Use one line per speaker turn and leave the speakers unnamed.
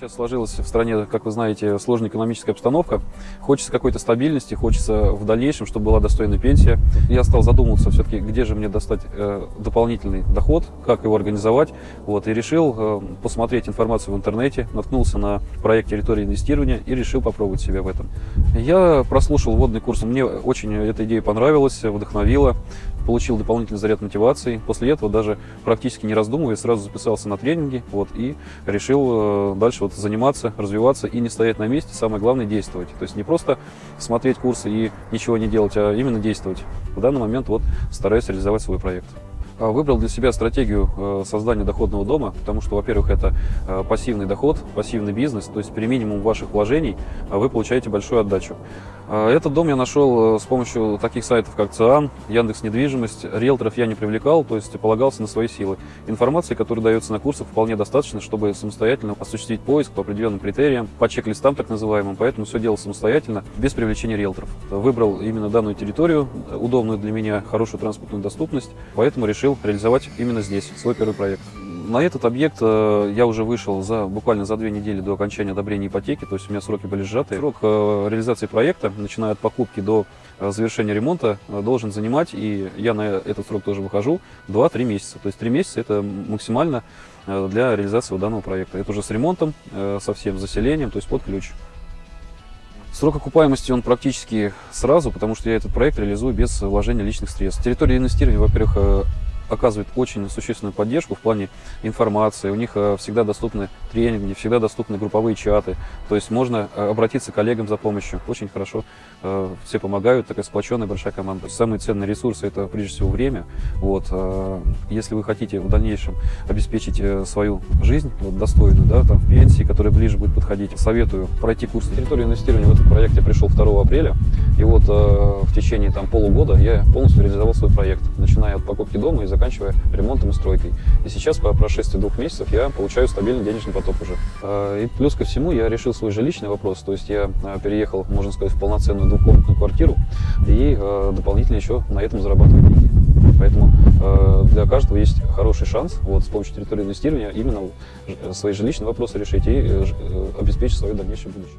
Сейчас сложилась в стране, как вы знаете, сложная экономическая обстановка. Хочется какой-то стабильности, хочется в дальнейшем, чтобы была достойная пенсия. Я стал задумываться все-таки, где же мне достать э, дополнительный доход, как его организовать. Вот, и решил э, посмотреть информацию в интернете, наткнулся на проект территории инвестирования и решил попробовать себя в этом. Я прослушал вводный курс, мне очень эта идея понравилась, вдохновила получил дополнительный заряд мотивации. После этого даже практически не раздумывая, сразу записался на тренинги вот, и решил э, дальше вот заниматься, развиваться и не стоять на месте. Самое главное действовать. То есть не просто смотреть курсы и ничего не делать, а именно действовать. В данный момент вот стараюсь реализовать свой проект. А, выбрал для себя стратегию э, создания доходного дома, потому что, во-первых, это э, пассивный доход, пассивный бизнес, то есть при минимум ваших вложений вы получаете большую отдачу. А, этот дом я нашел э, с помощью таких сайтов, как ЦИАН, Яндекс Недвижимость. Риэлторов я не привлекал, то есть полагался на свои силы. Информации, которая дается на курсах, вполне достаточно, чтобы самостоятельно осуществить поиск по определенным критериям, по чек-листам так называемым, поэтому все делал самостоятельно, без привлечения риэлторов. Выбрал именно данную территорию, удобную для меня, хорошую транспортную доступность, поэтому решил решил реализовать именно здесь свой первый проект. На этот объект э, я уже вышел за, буквально за две недели до окончания одобрения ипотеки, то есть у меня сроки были сжаты. Срок э, реализации проекта, начиная от покупки до э, завершения ремонта, должен занимать, и я на этот срок тоже выхожу, 2-3 месяца. То есть 3 месяца это максимально для реализации данного проекта. Это уже с ремонтом, со всем заселением, то есть под ключ. Срок окупаемости он практически сразу, потому что я этот проект реализую без вложения личных средств. Территория инвестирования, во-первых, оказывает очень существенную поддержку в плане информации. У них э, всегда доступны тренинги, всегда доступны групповые чаты. То есть можно э, обратиться к коллегам за помощью. Очень хорошо э, все помогают, такая сплоченная большая команда. Самые ценные ресурсы это прежде всего время. Вот, если вы хотите в дальнейшем обеспечить свою жизнь вот, достойную, да, там, в пенсии, которая ближе будет подходить, советую пройти курс территории инвестирования. В этот проект я пришел 2 апреля. И вот в течение там, полугода я полностью реализовал свой проект, начиная от покупки дома и заканчивая заканчивая ремонтом и стройкой. И сейчас, по прошествии двух месяцев, я получаю стабильный денежный поток уже. А, и плюс ко всему, я решил свой жилищный вопрос, то есть я а, переехал, можно сказать, в полноценную двухкомнатную квартиру и а, дополнительно еще на этом зарабатываю деньги. Поэтому для каждого есть хороший шанс вот, с помощью территории инвестирования именно свои жилищные вопросы решить и э, обеспечить свое дальнейшее будущее.